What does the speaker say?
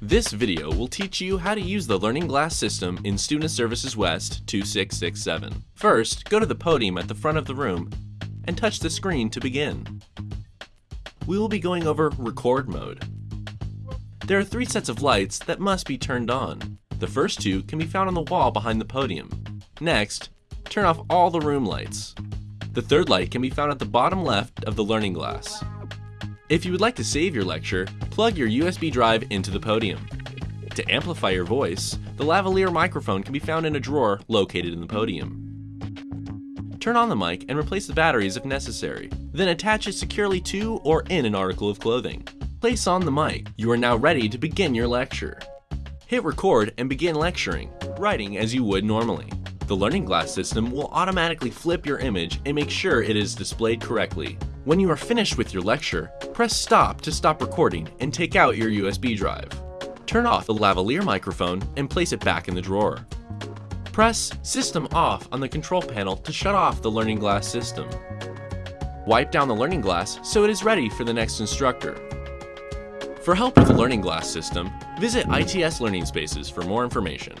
This video will teach you how to use the Learning Glass system in Student Services West 2667. First, go to the podium at the front of the room and touch the screen to begin. We will be going over record mode. There are three sets of lights that must be turned on. The first two can be found on the wall behind the podium. Next, turn off all the room lights. The third light can be found at the bottom left of the learning glass. If you would like to save your lecture, plug your USB drive into the podium. To amplify your voice, the lavalier microphone can be found in a drawer located in the podium. Turn on the mic and replace the batteries if necessary. Then attach it securely to or in an article of clothing. Place on the mic. You are now ready to begin your lecture. Hit record and begin lecturing, writing as you would normally. The Learning Glass system will automatically flip your image and make sure it is displayed correctly. When you are finished with your lecture, press stop to stop recording and take out your USB drive. Turn off the lavalier microphone and place it back in the drawer. Press System Off on the control panel to shut off the Learning Glass system. Wipe down the Learning Glass so it is ready for the next instructor. For help with the Learning Glass system, visit ITS Learning Spaces for more information.